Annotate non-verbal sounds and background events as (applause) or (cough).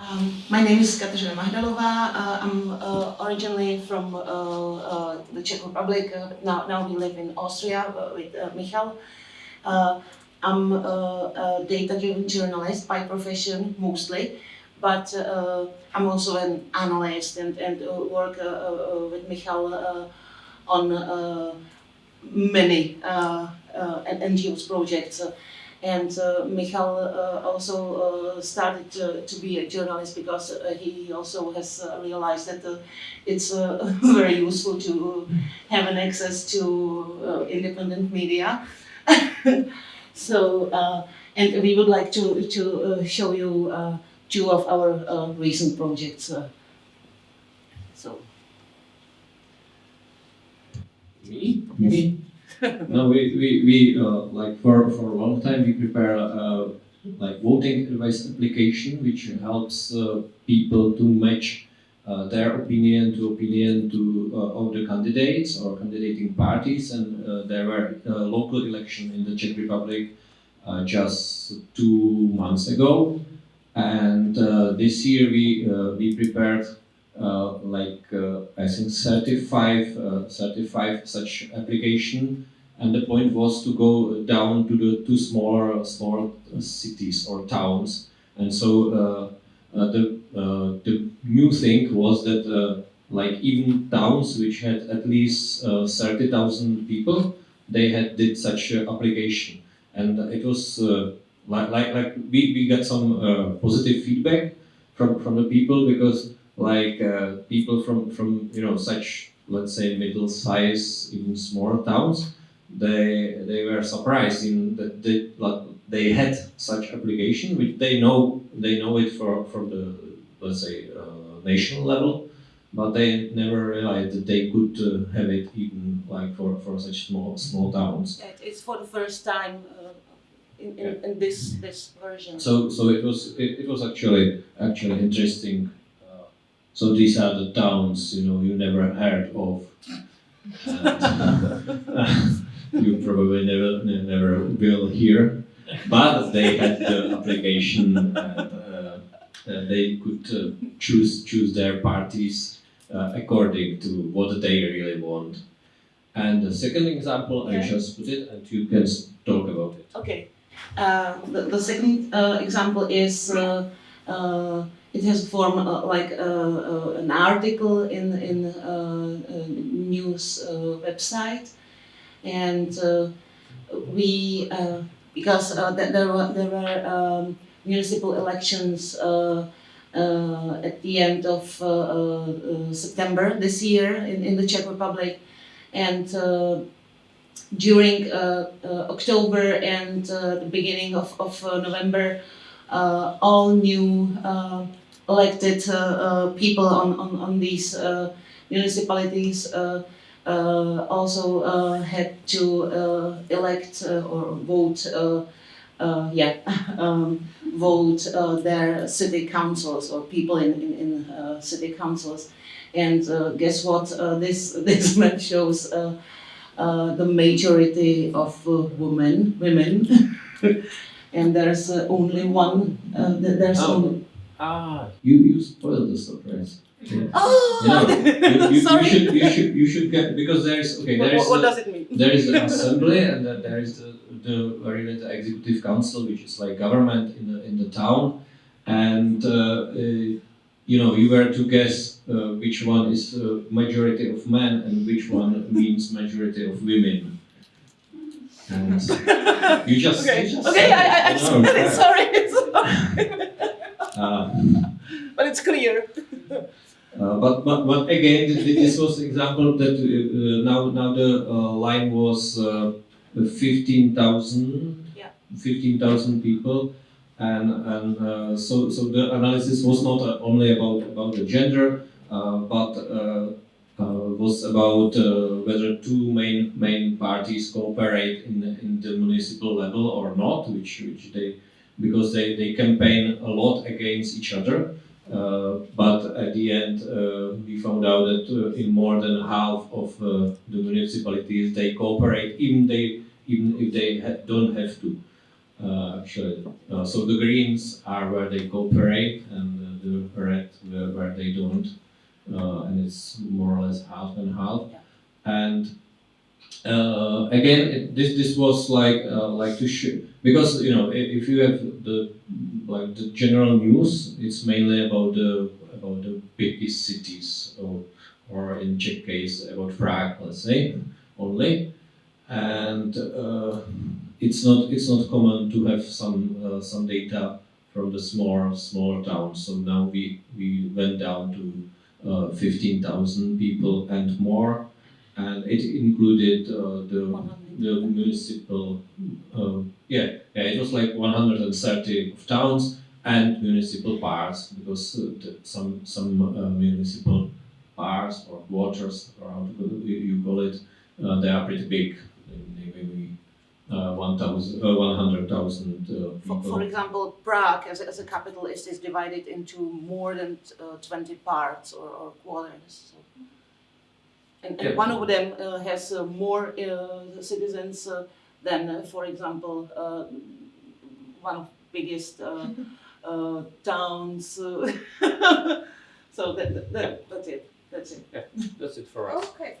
Um, my name is Kateřina Mahdalova. Uh, I'm uh, originally from uh, uh, the Czech Republic. Uh, now, now we live in Austria uh, with Michal. I'm a data-driven journalist by profession mostly, but I'm also an analyst and, and work with Michal on many NGOs projects. And uh, Michal uh, also uh, started to, to be a journalist because uh, he also has uh, realized that uh, it's uh, (laughs) very useful to have an access to uh, independent media. (laughs) so, uh, and we would like to, to uh, show you uh, two of our uh, recent projects. Uh, so, Me? Yes. (laughs) no, we, we, we uh, like for, for a long time we prepare uh, like voting advice application which helps uh, people to match uh, their opinion to opinion to uh, of the candidates or candidating parties. And there were local election in the Czech Republic just two months ago. And this year we we prepared uh, like uh, I think 35, uh, 35 such application, and the point was to go down to the two smaller, smaller cities or towns, and so uh, uh, the uh, the new thing was that uh, like even towns which had at least uh, 30,000 people, they had did such uh, application, and it was uh, like like like we, we got some uh, positive feedback from from the people because like uh, people from from you know such let's say middle size even smaller towns they they were surprised in that they, like, they had such application which they know they know it for from the let's say uh, national level but they never realized that they could uh, have it even like for, for such small small towns it- it's for the first time uh, in, in, in this, this version. So so it was it, it was actually actually interesting. Uh, so these are the towns you know you never heard of. (laughs) And, (laughs) uh, you probably never never will hear, but they had the (laughs) application and uh, uh, they could uh, choose choose their parties uh, according to what they really want. And the second example, I just put it, and you can talk about it. Okay. Uh, the, the second uh, example is uh, uh, it has form uh, like uh, uh, an article in in uh, a news uh, website, and uh, we uh, because uh, th- there were there were um, municipal elections. At the end of September this year in, in the Czech Republic, and during uh, uh, October and uh, the beginning of, of November, all new elected people on, on, on these municipalities also uh, had to uh, elect uh, or vote, uh, uh, yeah, (laughs) um, vote uh, their city councils or people in, in, in uh, city councils. And uh, guess what? Uh, this (laughs) this map shows uh, uh, the majority of uh, women, women, (laughs) and there's uh, only one. Uh, there's Oh. only. Ah, you you spoiled the surprise. Oh, You know, you, you, (laughs) you should you should you should get because there is okay there is the, does it mean? there is the (laughs) assembly and then there is the the very the executive council which is like government in the in the town and uh, uh, you know you were to guess uh, which one is uh, majority of men and which one means majority of women. And (laughs) you just Okay, you just okay, said I, I, I it. No, said it. right. Sorry, sorry. It's clear. (laughs) Uh, but, but, but again, th- th- this was example that uh, uh, now now the uh, line was uh, 15,000 Yeah. 15,000 people and, and uh, so, so the analysis was not uh, only about, about the gender uh, but uh, uh, was about uh, whether two main main parties cooperate in, in the municipal level or not which, which they because they, they campaign a lot against each other but at the end, uh, we found out that uh, in more than half of uh, the municipalities they cooperate, even they even if they ha- don't have to. Uh, actually, uh, so the Greens are where they cooperate, and the uh, the they don't, uh, and it's more or less half and half. Yeah. And uh, again, this this was like uh, like to show because you know if you have the like the general news, it's mainly about the about the biggest cities or or in Czech case about Prague, let's say only, and uh, it's not it's not common to have some uh, some data from the small smaller towns. So now we we went down to uh, fifteen thousand people and more, and it included uh, the 100. the municipal uh, yeah yeah it was like 130 of towns and municipal parks because uh, the, some some uh, municipal parks or waters or how you, call it uh, they are pretty big maybe uh, 1000 uh, 100,000 uh, For, for example, Prague as a, as a capital is, is divided into more than uh, 20 parts or, or quarters. So. And, and Yeah. one of them uh, has uh, more uh, citizens uh, than, uh, for example, uh, one of biggest uh, (laughs) uh, towns. uh, (laughs) so that, that, that, that's it. That's it. Yeah, That's it for us. Okay,